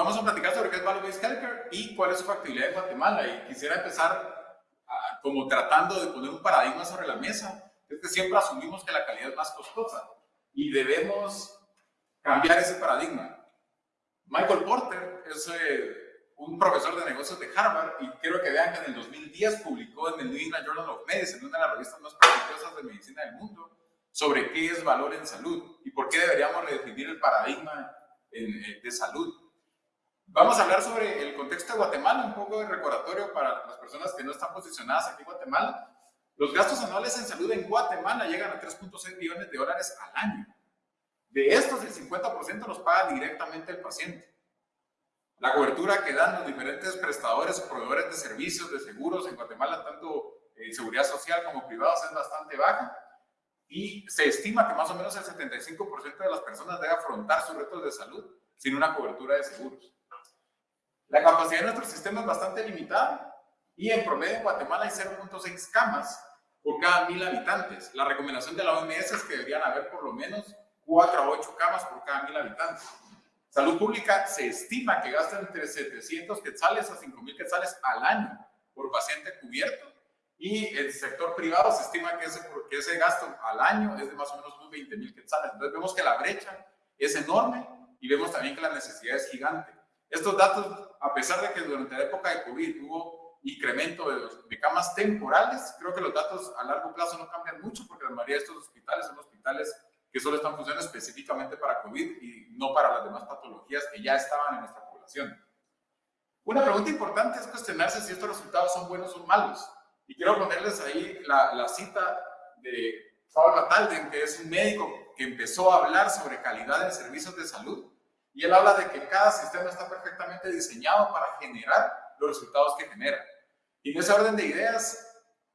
vamos a platicar sobre qué es Value Based Healthcare y cuál es su factibilidad en Guatemala. Y quisiera empezar como tratando de poner un paradigma sobre la mesa. Es que siempre asumimos que la calidad es más costosa y debemos cambiar ese paradigma. Michael Porter es eh, un profesor de negocios de Harvard y quiero que vean que en el 2010 publicó en el New England Journal of Medicine, una de las revistas más prestigiosas de medicina del mundo, sobre qué es valor en salud y por qué deberíamos redefinir el paradigma eh, de salud. Vamos a hablar sobre el contexto de Guatemala, un poco de recordatorio para las personas que no están posicionadas aquí en Guatemala. Los gastos anuales en salud en Guatemala llegan a 3.6 millones de dólares al año. De estos, el 50% los paga directamente el paciente. La cobertura que dan los diferentes prestadores o proveedores de servicios de seguros en Guatemala, tanto en seguridad social como privados, es bastante baja y se estima que más o menos el 75% de las personas debe afrontar sus retos de salud sin una cobertura de seguros. La capacidad de nuestro sistema es bastante limitada y en promedio en Guatemala hay 0.6 camas por cada mil habitantes. La recomendación de la OMS es que deberían haber por lo menos 4 a 8 camas por cada mil habitantes. Salud Pública se estima que gasta entre 700 quetzales a 5.000 quetzales al año por paciente cubierto y el sector privado se estima que ese, que ese gasto al año es de más o menos unos 20 mil quetzales. Entonces vemos que la brecha es enorme y vemos también que la necesidad es gigante. Estos datos, a pesar de que durante la época de COVID hubo incremento de, de camas temporales, creo que los datos a largo plazo no cambian mucho porque la mayoría de estos hospitales son hospitales que solo están funcionando específicamente para COVID y no para las demás patologías que ya estaban en nuestra población. Una pregunta importante es cuestionarse si estos resultados son buenos o malos. Y quiero ponerles ahí la, cita de Paul Batalden, que es un médico que empezó a hablar sobre calidad en servicios de salud. Y él habla de que cada sistema está perfectamente diseñado para generar los resultados que genera. Y en ese orden de ideas,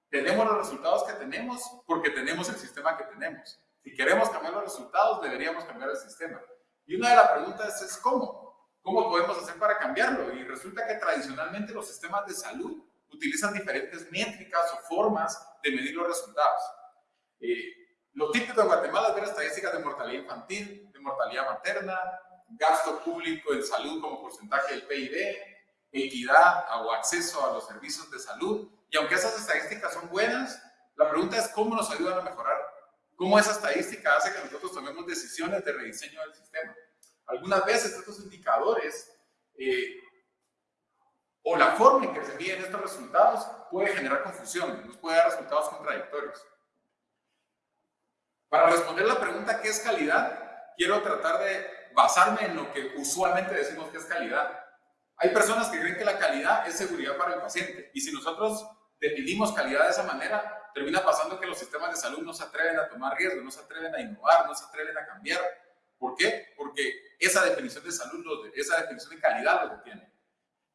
tenemos los resultados que tenemos porque tenemos el sistema que tenemos. Si queremos cambiar los resultados, deberíamos cambiar el sistema. Y una de las preguntas es ¿cómo? ¿Cómo podemos hacer para cambiarlo? Y resulta que tradicionalmente los sistemas de salud utilizan diferentes métricas o formas de medir los resultados. Eh, lo típico en Guatemala es ver estadísticas de mortalidad infantil, de mortalidad materna, gasto público en salud como porcentaje del PIB, equidad o acceso a los servicios de salud. Y aunque esas estadísticas son buenas, la pregunta es cómo nos ayudan a mejorar, cómo esa estadística hace que nosotros tomemos decisiones de rediseño del sistema. Algunas veces estos indicadores eh, o la forma en que se miden estos resultados puede generar confusión, nos puede dar resultados contradictorios. Para responder la pregunta ¿qué es calidad? Quiero tratar de basarme en lo que usualmente decimos que es calidad. Hay personas que creen que la calidad es seguridad para el paciente y si nosotros definimos calidad de esa manera, termina pasando que los sistemas de salud no se atreven a tomar riesgos, no se atreven a innovar, no se atreven a cambiar. ¿Por qué? Porque esa definición de salud, esa definición de calidad lo detiene.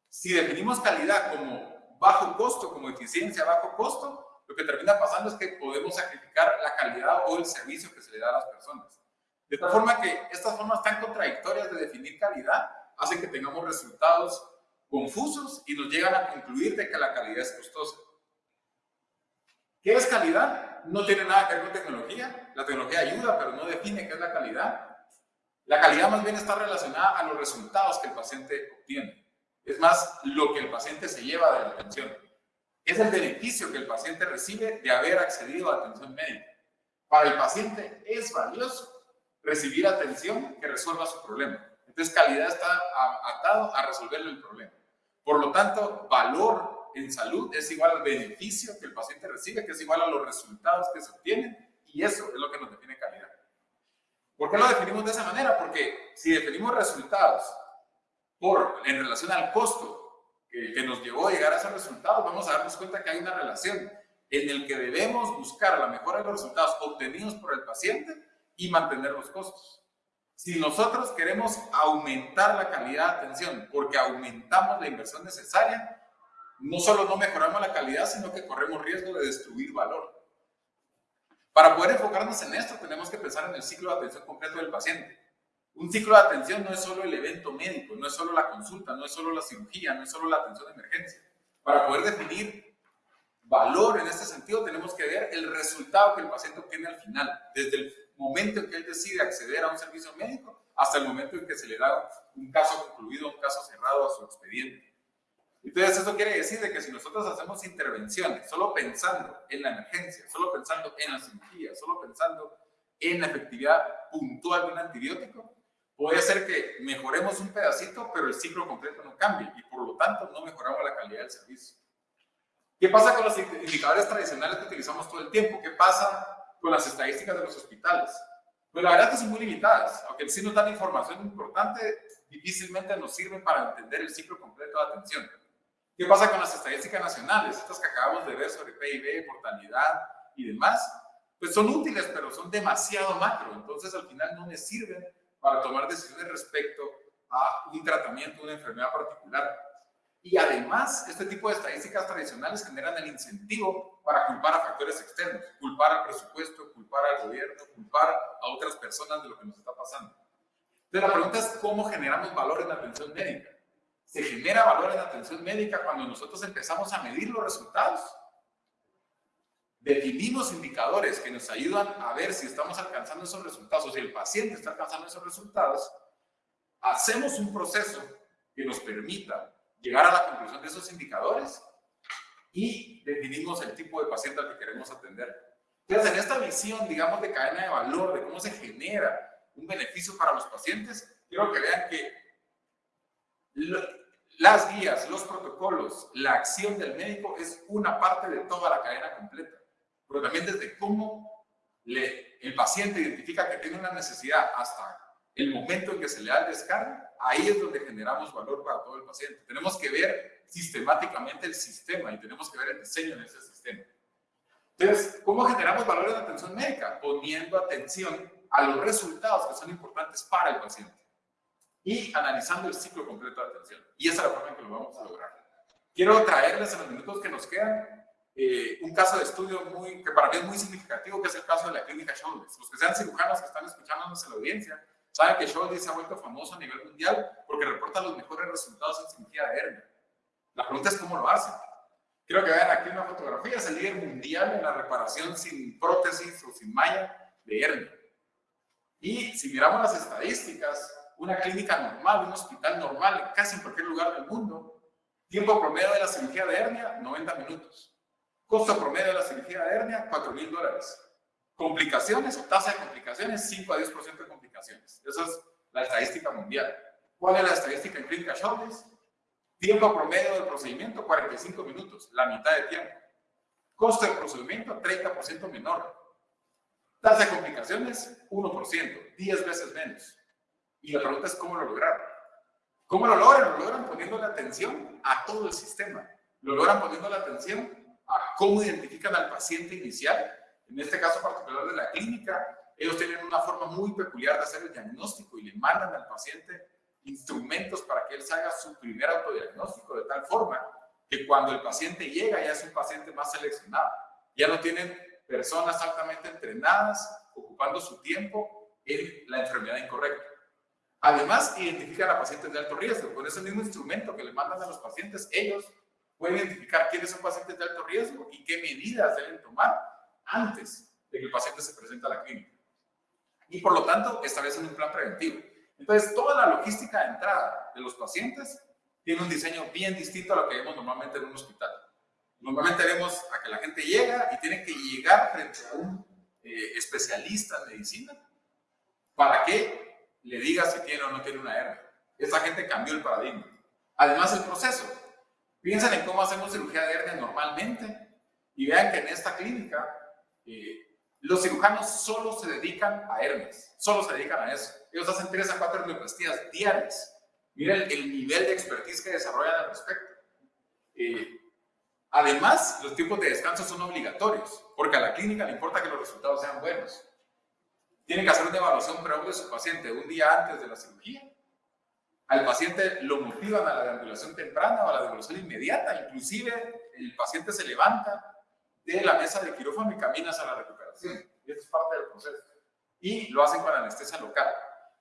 Si definimos calidad como bajo costo, como eficiencia bajo costo, lo que termina pasando es que podemos sacrificar la calidad o el servicio que se le da a las personas. De tal forma que estas formas tan contradictorias de definir calidad hacen que tengamos resultados confusos y nos llegan a concluir de que la calidad es costosa. ¿Qué es calidad? No tiene nada que ver con tecnología. La tecnología ayuda, pero no define qué es la calidad. La calidad más bien está relacionada a los resultados que el paciente obtiene. Es más lo que el paciente se lleva de la atención. Es el beneficio que el paciente recibe de haber accedido a atención médica. Para el paciente es valioso recibir atención que resuelva su problema. Entonces, calidad está atado a resolverle el problema. Por lo tanto, valor en salud es igual al beneficio que el paciente recibe, que es igual a los resultados que se obtienen, y eso es lo que nos define calidad. ¿Por qué lo definimos de esa manera? Porque si definimos resultados por, en relación al costo que, nos llevó a llegar a esos resultados, vamos a darnos cuenta que hay una relación en el que debemos buscar la mejora de los resultados obtenidos por el paciente y mantener los costos. Si nosotros queremos aumentar la calidad de atención porque aumentamos la inversión necesaria, no solo no mejoramos la calidad, sino que corremos riesgo de destruir valor. Para poder enfocarnos en esto, tenemos que pensar en el ciclo de atención completo del paciente. Un ciclo de atención no es solo el evento médico, no es solo la consulta, no es solo la cirugía, no es solo la atención de emergencia. Para poder definir valor en este sentido, tenemos que ver el resultado que el paciente obtiene al final, desde el momento en que él decide acceder a un servicio médico hasta el momento en que se le da un caso concluido, un caso cerrado a su expediente. Entonces, eso quiere decir de que si nosotros hacemos intervenciones solo pensando en la emergencia, solo pensando en la cirugía, solo pensando en la efectividad puntual de un antibiótico, puede ser que mejoremos un pedacito, pero el ciclo completo no cambie y por lo tanto no mejoramos la calidad del servicio. ¿Qué pasa con los indicadores tradicionales que utilizamos todo el tiempo? ¿Qué pasa con las estadísticas de los hospitales? Pues la verdad es que son muy limitadas. Aunque sí nos dan información importante, difícilmente nos sirven para entender el ciclo completo de atención. ¿Qué pasa con las estadísticas nacionales? Estas que acabamos de ver sobre PIB, mortalidad y demás, pues son útiles, pero son demasiado macro. Entonces al final no me sirven para tomar decisiones respecto a un tratamiento, una enfermedad particular. Y además, este tipo de estadísticas tradicionales generan el incentivo para culpar a factores externos, culpar al presupuesto, culpar al gobierno, culpar a otras personas de lo que nos está pasando. Entonces la pregunta es cómo generamos valor en la atención médica. Se genera valor en la atención médica cuando nosotros empezamos a medir los resultados. Definimos indicadores que nos ayudan a ver si estamos alcanzando esos resultados o si el paciente está alcanzando esos resultados. Hacemos un proceso que nos permita llegar a la conclusión de esos indicadores y definimos el tipo de paciente al que queremos atender. Entonces, en esta visión, digamos, de cadena de valor, de cómo se genera un beneficio para los pacientes, quiero que vean que las guías, los protocolos, la acción del médico es una parte de toda la cadena completa. Pero también desde cómo le, el paciente identifica que tiene una necesidad hasta el momento en que se le da el descargo, ahí es donde generamos valor para todo el paciente. Tenemos que ver sistemáticamente el sistema y tenemos que ver el diseño de ese sistema. Entonces, ¿cómo generamos valor en atención médica? Poniendo atención a los resultados que son importantes para el paciente y analizando el ciclo completo de atención. Y esa es la forma en que lo vamos a lograr. Quiero traerles en los minutos que nos quedan eh, un caso de estudio muy, que para mí es muy significativo, que es el caso de la clínica Shoulders. Los que sean cirujanos que están escuchándonos en la audiencia, Saben que Scholz se ha vuelto famoso a nivel mundial porque reporta los mejores resultados en cirugía de hernia. La pregunta es cómo lo hace. Quiero que vean aquí una fotografía, es el líder mundial en la reparación sin prótesis o sin malla de hernia. Y si miramos las estadísticas, una clínica normal, un hospital normal, casi en cualquier lugar del mundo, tiempo promedio de la cirugía de hernia, 90 minutos. Costo promedio de la cirugía de hernia, 4 mil dólares. Complicaciones o tasa de complicaciones, 5 a 10% de complicaciones. Esa es la estadística mundial. ¿Cuál es la estadística en clínica Shawless? Tiempo promedio del procedimiento, 45 minutos, la mitad de tiempo. Costo del procedimiento, 30% menor. Tasa de complicaciones, 1%, 10 veces menos. Y la pregunta es cómo lo lograron. ¿Cómo lo logran? Lo logran poniendo la atención a todo el sistema. Lo logran poniendo la atención a cómo identifican al paciente inicial en este caso particular de la clínica, ellos tienen una forma muy peculiar de hacer el diagnóstico y le mandan al paciente instrumentos para que él haga su primer autodiagnóstico de tal forma que cuando el paciente llega ya es un paciente más seleccionado. Ya no tienen personas altamente entrenadas ocupando su tiempo en la enfermedad incorrecta. Además, identifican a pacientes de alto riesgo. Con ese mismo instrumento que le mandan a los pacientes, ellos pueden identificar quiénes son pacientes de alto riesgo y qué medidas deben tomar antes de que el paciente se presente a la clínica. Y por lo tanto, establecen un plan preventivo. Entonces, toda la logística de entrada de los pacientes tiene un diseño bien distinto a lo que vemos normalmente en un hospital. Normalmente vemos a que la gente llega y tiene que llegar frente a un eh, especialista en medicina para que le diga si tiene o no tiene una hernia. Esa gente cambió el paradigma. Además, el proceso. Piensen en cómo hacemos cirugía de hernia normalmente y vean que en esta clínica eh, los cirujanos solo se dedican a hernias, solo se dedican a eso. Ellos hacen 3 a 4 hernioplastías diarias. Miren el, nivel de expertise que desarrollan al respecto. Eh, además, los tiempos de descanso son obligatorios, porque a la clínica le importa que los resultados sean buenos. Tienen que hacer una evaluación previa de su paciente un día antes de la cirugía. Al paciente lo motivan a la deambulación temprana o a la deambulación inmediata. Inclusive, el paciente se levanta de la mesa de quirófano y caminas a la recuperación. Y eso es parte del proceso. Y lo hacen con anestesia local.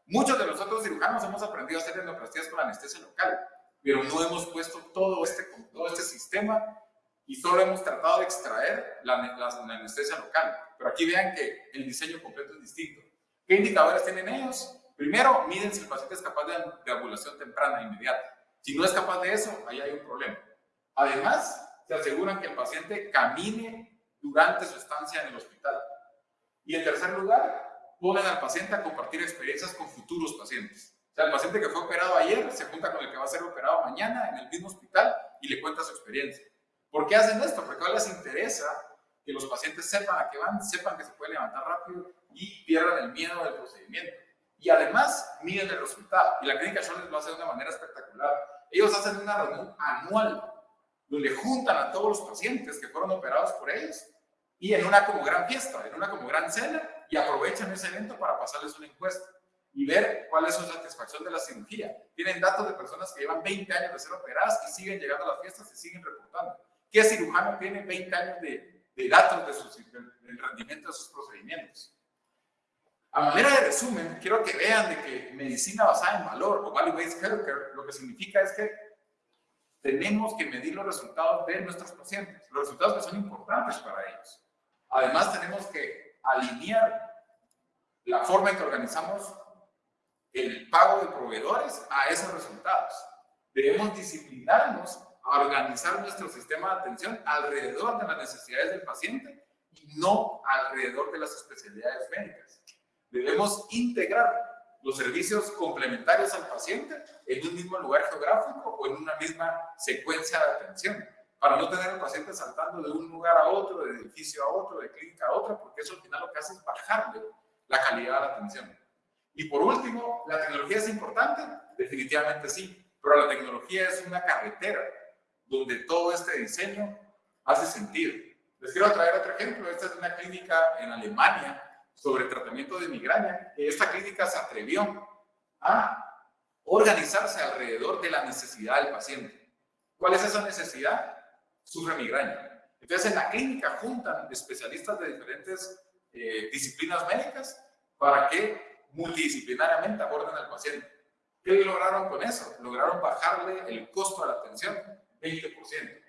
Muchos de nosotros cirujanos hemos aprendido a hacer endoplastías con anestesia local, pero no hemos puesto todo este, todo este sistema y solo hemos tratado de extraer la, la, anestesia local. Pero aquí vean que el diseño completo es distinto. ¿Qué indicadores tienen ellos? Primero, miden si el paciente es capaz de, de ambulación temprana, inmediata. Si no es capaz de eso, ahí hay un problema. Además, se aseguran que el paciente camine durante su estancia en el hospital. Y en tercer lugar, ponen al paciente a compartir experiencias con futuros pacientes. O sea, el paciente que fue operado ayer se junta con el que va a ser operado mañana en el mismo hospital y le cuenta su experiencia. ¿Por qué hacen esto? Porque a les interesa que los pacientes sepan a qué van, sepan que se puede levantar rápido y pierdan el miedo del procedimiento. Y además, miden el resultado. Y la clínica Charles lo hace de una manera espectacular. Ellos hacen una reunión anual donde juntan a todos los pacientes que fueron operados por ellos y en una como gran fiesta, en una como gran cena y aprovechan ese evento para pasarles una encuesta y ver cuál es su satisfacción de la cirugía. Tienen datos de personas que llevan 20 años de ser operadas y siguen llegando a las fiestas y siguen reportando. ¿Qué cirujano tiene 20 años de, de datos de sus, del rendimiento de sus procedimientos? A manera de resumen, quiero que vean de que medicina basada en valor o value-based healthcare lo que significa es que tenemos que medir los resultados de nuestros pacientes, los resultados que son importantes para ellos. Además, tenemos que alinear la forma en que organizamos el pago de proveedores a esos resultados. Debemos disciplinarnos a organizar nuestro sistema de atención alrededor de las necesidades del paciente y no alrededor de las especialidades médicas. Debemos integrar los servicios complementarios al paciente en un mismo lugar geográfico o en una misma secuencia de atención, para no tener al paciente saltando de un lugar a otro, de edificio a otro, de clínica a otra, porque eso al final lo que hace es bajarle la calidad de la atención. Y por último, ¿la tecnología es importante? Definitivamente sí, pero la tecnología es una carretera donde todo este diseño hace sentido. Les quiero traer otro ejemplo. Esta es una clínica en Alemania sobre tratamiento de migraña. Esta clínica se atrevió a organizarse alrededor de la necesidad del paciente. ¿Cuál es esa necesidad? Sufre migraña. Entonces, en la clínica juntan especialistas de diferentes eh, disciplinas médicas para que multidisciplinariamente aborden al paciente. ¿Qué lograron con eso? Lograron bajarle el costo de la atención 20%.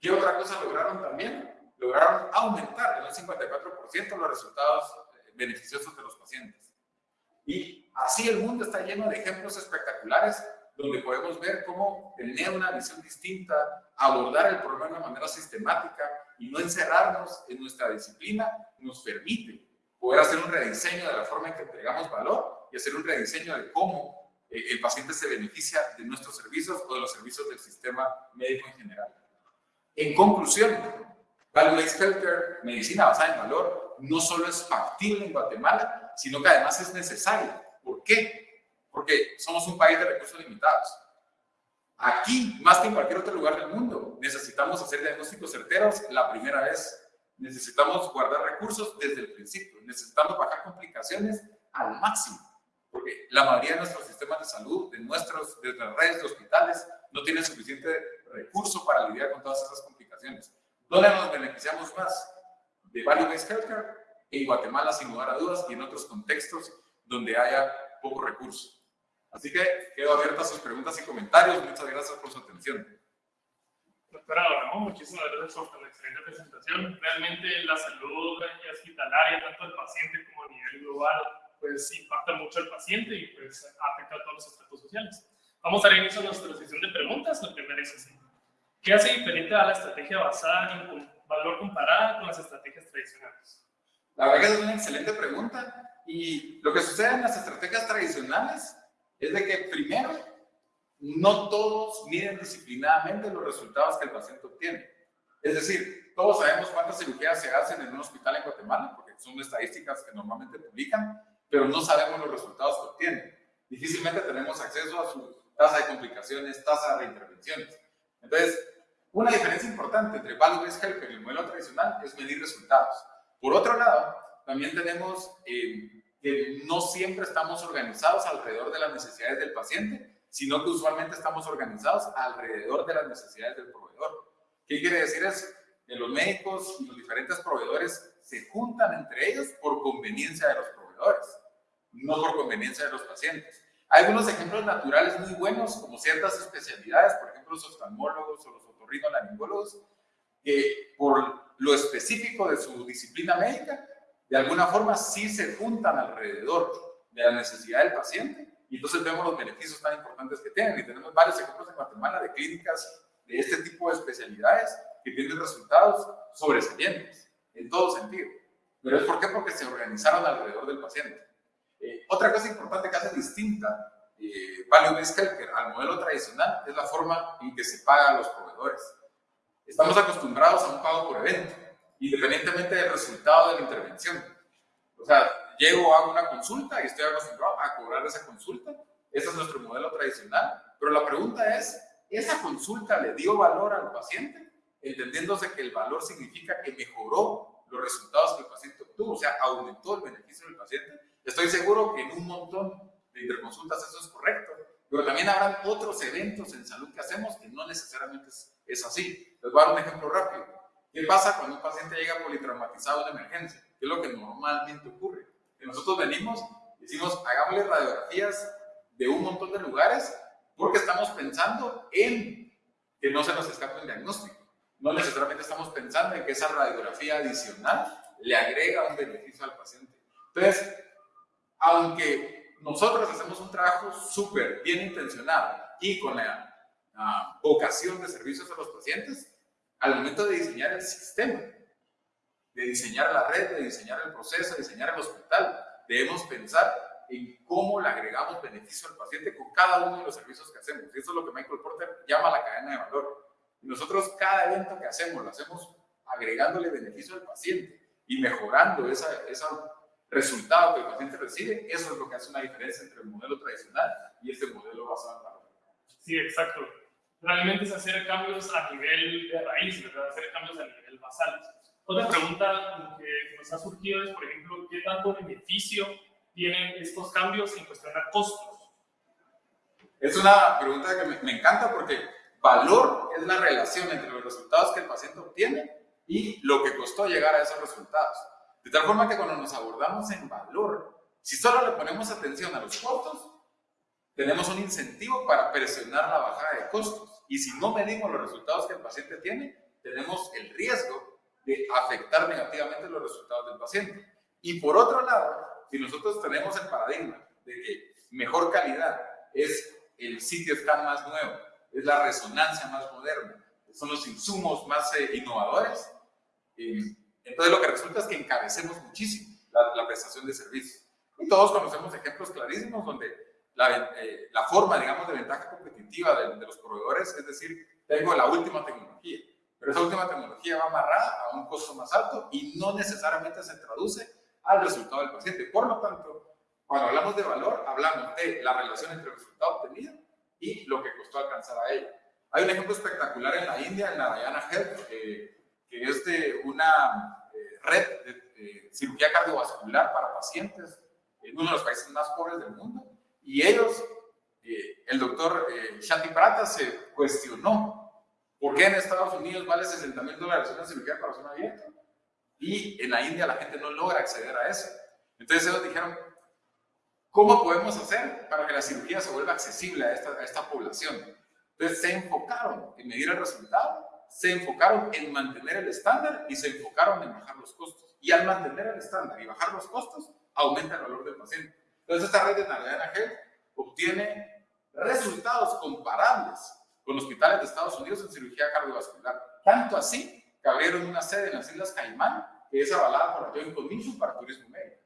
¿Qué otra cosa lograron también? Lograron aumentar en un 54% los resultados beneficiosos de los pacientes. Y así el mundo está lleno de ejemplos espectaculares donde podemos ver cómo tener una visión distinta, abordar el problema de una manera sistemática y no encerrarnos en nuestra disciplina, nos permite poder hacer un rediseño de la forma en que entregamos valor y hacer un rediseño de cómo eh, el paciente se beneficia de nuestros servicios o de los servicios del sistema médico en general. En conclusión, Value-Based Healthcare, medicina basada en valor, no solo es factible en Guatemala, sino que además es necesaria. ¿Por qué? Porque somos un país de recursos limitados. Aquí, más que en cualquier otro lugar del mundo, necesitamos hacer diagnósticos certeros la primera vez. Necesitamos guardar recursos desde el principio. Necesitamos bajar complicaciones al máximo. Porque la mayoría de nuestros sistemas de salud, de nuestras redes de hospitales, no tienen suficiente recurso para lidiar con todas esas complicaciones. ¿Dónde nos beneficiamos más? De Value-Based Healthcare en Guatemala, sin lugar a dudas, y en otros contextos donde haya poco recurso. Así que quedo abierta a sus preguntas y comentarios. Muchas gracias por su atención. Doctora Ramón, muchísimas gracias por la excelente presentación. Realmente la salud hospitalaria, tanto del paciente como a nivel global, pues impacta mucho al paciente y pues afecta a todos los aspectos sociales. Vamos a dar inicio a nuestra sesión de preguntas. La primera es así. ¿Qué hace diferente a la estrategia basada en valor comparada con las estrategias tradicionales? La verdad que es una excelente pregunta. Y lo que sucede en las estrategias tradicionales es de que primero, no todos miden disciplinadamente los resultados que el paciente obtiene. Es decir, todos sabemos cuántas cirugías se hacen en un hospital en Guatemala, porque son estadísticas que normalmente publican, pero no sabemos los resultados que obtienen. Difícilmente tenemos acceso a su tasa de complicaciones, tasa de reintervenciones. Entonces, una diferencia importante entre Value-Based Healthcare y el modelo tradicional es medir resultados. Por otro lado, también tenemos eh, que no siempre estamos organizados alrededor de las necesidades del paciente, sino que usualmente estamos organizados alrededor de las necesidades del proveedor. ¿Qué quiere decir eso? Que los médicos y los diferentes proveedores se juntan entre ellos por conveniencia de los proveedores, no por conveniencia de los pacientes. Hay algunos ejemplos naturales muy buenos, como ciertas especialidades, por ejemplo, los oftalmólogos o los otorrinolaringólogos, que por lo específico de su disciplina médica de alguna forma sí se juntan alrededor de la necesidad del paciente y entonces vemos los beneficios tan importantes que tienen. Y tenemos varios ejemplos en Guatemala de clínicas de este tipo de especialidades que tienen resultados sobresalientes en todo sentido. ¿Pero es por qué? Porque se organizaron alrededor del paciente. Otra cosa importante que hace distinta eh, Value Based Healthcare al modelo tradicional es la forma en que se paga a los proveedores. Estamos acostumbrados a un pago por evento, independientemente del resultado de la intervención. O sea, llego, hago una consulta y estoy acostumbrado a cobrar esa consulta. Ese es nuestro modelo tradicional. Pero la pregunta es, ¿esa consulta le dio valor al paciente? Entendiéndose que el valor significa que mejoró los resultados que el paciente obtuvo, o sea, aumentó el beneficio del paciente. Estoy seguro que en un montón de interconsultas eso es correcto, pero también habrán otros eventos en salud que hacemos que no necesariamente es, así. Les voy a dar un ejemplo rápido. ¿Qué pasa cuando un paciente llega politraumatizado en emergencia? ¿Qué es lo que normalmente ocurre? Que nosotros venimos decimos, hagámosle radiografías de un montón de lugares porque estamos pensando en que no se nos escape un diagnóstico. No necesariamente estamos pensando en que esa radiografía adicional le agrega un beneficio al paciente. Entonces, aunque nosotros hacemos un trabajo súper bien intencionado y con la vocación de servicios a los pacientes, al momento de diseñar el sistema, de diseñar la red, de diseñar el proceso, de diseñar el hospital, debemos pensar en cómo le agregamos beneficio al paciente con cada uno de los servicios que hacemos. Y eso es lo que Michael Porter llama la cadena de valor. Y nosotros cada evento que hacemos lo hacemos agregándole beneficio al paciente y mejorando ese esa resultado que el paciente recibe. Eso es lo que hace una diferencia entre el modelo tradicional y este modelo basado en valor. Sí, exacto. Realmente es hacer cambios a nivel de raíz, ¿verdad? Hacer cambios a nivel basal. Otra pregunta que nos ha surgido es, por ejemplo, ¿qué tanto beneficio tienen estos cambios en cuestión de costos? Es una pregunta que me, encanta porque valor es la relación entre los resultados que el paciente obtiene y lo que costó llegar a esos resultados. De tal forma que cuando nos abordamos en valor, si solo le ponemos atención a los costos, tenemos un incentivo para presionar la bajada de costos. Y si no medimos los resultados que el paciente tiene, tenemos el riesgo de afectar negativamente los resultados del paciente. Y por otro lado, si nosotros tenemos el paradigma de que mejor calidad es el sitio scan más nuevo, es la resonancia más moderna, son los insumos más eh, innovadores, eh, entonces lo que resulta es que encabecemos muchísimo la, prestación de servicios. Y todos conocemos ejemplos clarísimos donde la, eh, la forma, digamos, de ventaja competitiva de, de, los proveedores es decir, tengo la última tecnología, pero esa última tecnología va amarrada a un costo más alto y no necesariamente se traduce al resultado del paciente. Por lo tanto, cuando hablamos de valor, hablamos de la relación entre el resultado obtenido y lo que costó alcanzar a ella. Hay un ejemplo espectacular en la India, en la Diana Health, que es de una eh, red de, cirugía cardiovascular para pacientes en uno de los países más pobres del mundo. Y ellos, eh, el doctor eh, Shanti Prata se cuestionó por qué en Estados Unidos vale 60 mil dólares una cirugía para corazón abierto y en la India la gente no logra acceder a eso. Entonces ellos dijeron, ¿cómo podemos hacer para que la cirugía se vuelva accesible a esta, a esta población? Entonces se enfocaron en medir el resultado se enfocaron en mantener el estándar y se enfocaron en bajar los costos. Y al mantener el estándar y bajar los costos, aumenta el valor del paciente. Entonces, esta red de Nagana Health obtiene resultados comparables con hospitales de Estados Unidos en cirugía cardiovascular. Tanto así que abrieron una sede en las Islas Caimán, que es avalada por la Joint Commission para turismo médico.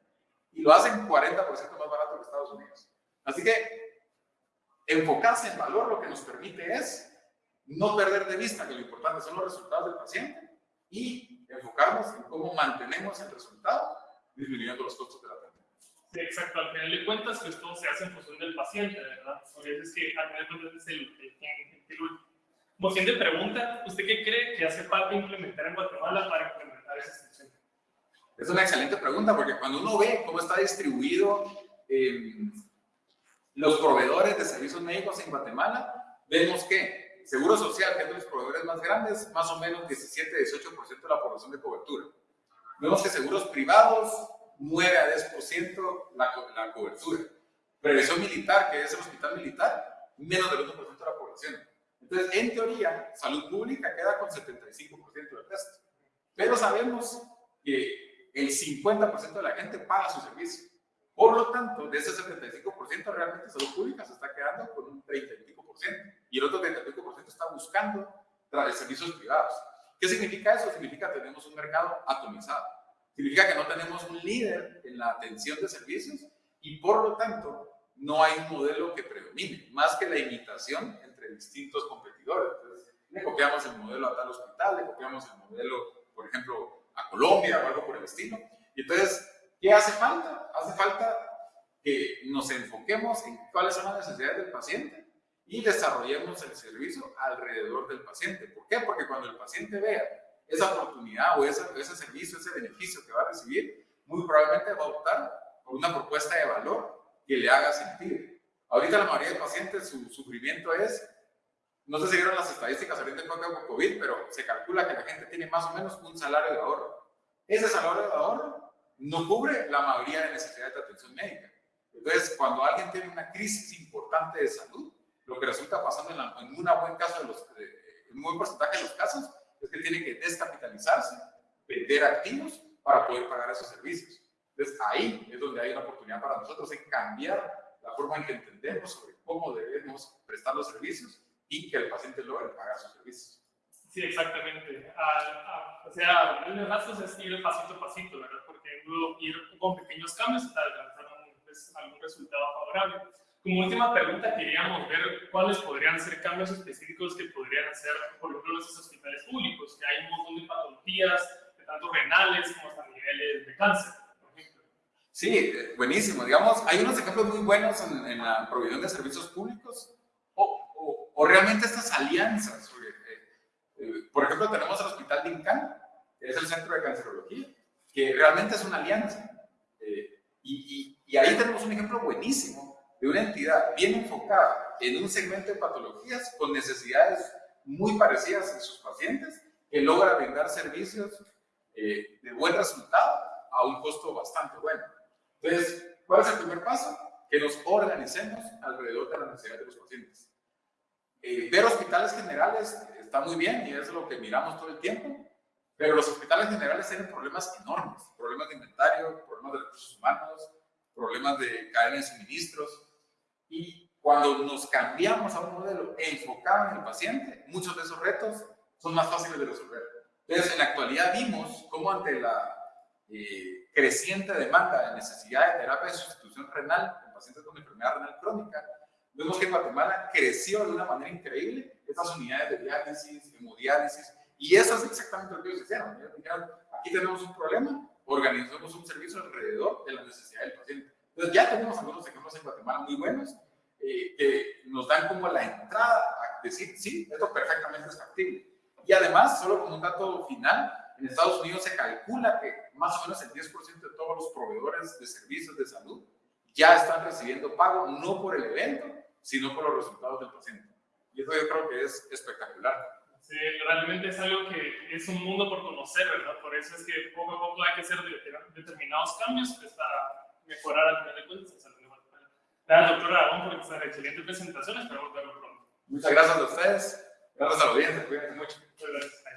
Y lo hacen 40% más barato que Estados Unidos. Así que enfocarse en valor lo que nos permite es no perder de vista que lo importante son los resultados del paciente y enfocarnos en cómo mantenemos el resultado disminuyendo los costos de la atención. Sí, exacto. Al final de cuentas, pues todo se hace en función del paciente, ¿verdad? Por eso es que al final de cuentas es el, el, el, Como siguiente pregunta, ¿usted qué cree que hace falta implementar en Guatemala para implementar esa extensión? Es una excelente pregunta porque cuando uno ve cómo está distribuido eh, los proveedores de servicios médicos en Guatemala, vemos que Seguro Social, que es de los proveedores más grandes, más o menos 17-18% de la población de cobertura. Vemos que seguros privados, 9 a 10% la, la cobertura. Prevención militar, que es el hospital militar, menos del 1% de la población. Entonces, en teoría, salud pública queda con 75% del resto. Pero sabemos que el 50% de la gente paga su servicio. Por lo tanto, de ese 75%, realmente salud pública se está quedando con un 30 y. Y el otro 30 y pico por ciento está buscando servicios privados. ¿Qué significa eso? Significa que tenemos un mercado atomizado. Significa que no tenemos un líder en la atención de servicios y por lo tanto no hay un modelo que predomine, más que la imitación entre distintos competidores. Entonces, le copiamos el modelo a tal hospital, le copiamos el modelo, por ejemplo, a Colombia o algo por el estilo. Y entonces, ¿qué hace falta? Hace falta que nos enfoquemos en cuáles son las necesidades del paciente y desarrollemos el servicio alrededor del paciente. ¿Por qué? Porque cuando el paciente vea esa oportunidad o ese, ese servicio, ese beneficio que va a recibir, muy probablemente va a optar por una propuesta de valor que le haga sentir. Ahorita la mayoría de pacientes, su sufrimiento es, no sé si vieron las estadísticas ahorita en con COVID, pero se calcula que la gente tiene más o menos un salario de ahorro. Ese salario de ahorro no cubre la mayoría de necesidades de atención médica. Entonces, cuando alguien tiene una crisis importante de salud, lo que resulta pasando en, un buen caso de los, en un buen porcentaje de los casos es que tiene que descapitalizarse, vender activos para poder pagar esos servicios. Entonces ahí es donde hay una oportunidad para nosotros en cambiar la forma en que entendemos sobre cómo debemos prestar los servicios y que el paciente logre pagar sus servicios. Sí, exactamente. o sea, el gastos es ir pasito a pasito, ¿verdad? Porque luego ir con pequeños cambios hasta alcanzar pues, algún resultado favorable. Como última pregunta, queríamos ver cuáles podrían ser cambios específicos que podrían hacer, por ejemplo, en esos hospitales públicos, que hay un montón de patologías, tanto renales como hasta niveles de cáncer. Sí, buenísimo. Digamos, hay unos ejemplos muy buenos en, la provisión de servicios públicos o, o, realmente estas alianzas. Eh, eh, por ejemplo, tenemos el Hospital de Incán, que es el Centro de Cancerología, que realmente es una alianza. Eh, y, y, y ahí tenemos un ejemplo buenísimo de una entidad bien enfocada en un segmento de patologías con necesidades muy parecidas en sus pacientes, que logra brindar servicios eh, de buen resultado a un costo bastante bueno. Entonces, ¿cuál es el primer paso? Que nos organicemos alrededor de la necesidad de los pacientes. Eh, ver hospitales generales está muy bien y es lo que miramos todo el tiempo, pero los hospitales generales tienen problemas enormes, problemas de inventario, problemas de recursos humanos, problemas de cadena de suministros, y cuando nos cambiamos a un modelo enfocado en el paciente, muchos de esos retos son más fáciles de resolver. Entonces, en la actualidad vimos cómo ante la eh, creciente demanda de necesidad de terapia de sustitución renal en pacientes con enfermedad renal crónica, vemos que Guatemala creció de una manera increíble estas unidades de diálisis, hemodiálisis, y eso es exactamente lo que ellos hicieron. Dijeron, aquí tenemos un problema, organizamos un servicio alrededor de la necesidad del paciente. Entonces ya tenemos algunos ejemplos en Guatemala muy buenos eh, que nos dan como la entrada a decir, sí, esto perfectamente es factible. Y además, solo como un dato final, en Estados Unidos se calcula que más o menos el 10% de todos los proveedores de servicios de salud ya están recibiendo pago no por el evento, sino por los resultados del paciente. Y eso yo creo que es espectacular. Sí, realmente es algo que es un mundo por conocer, ¿verdad? Por eso es que poco a poco hay que hacer determinados cambios pues, para mejorar al final de cuentas Gracias, doctora Aragón, por esta excelente presentación. Esperamos verlo pronto. Muchas gracias a ustedes. Gracias a la audiencia. Cuídense mucho. Muchas gracias.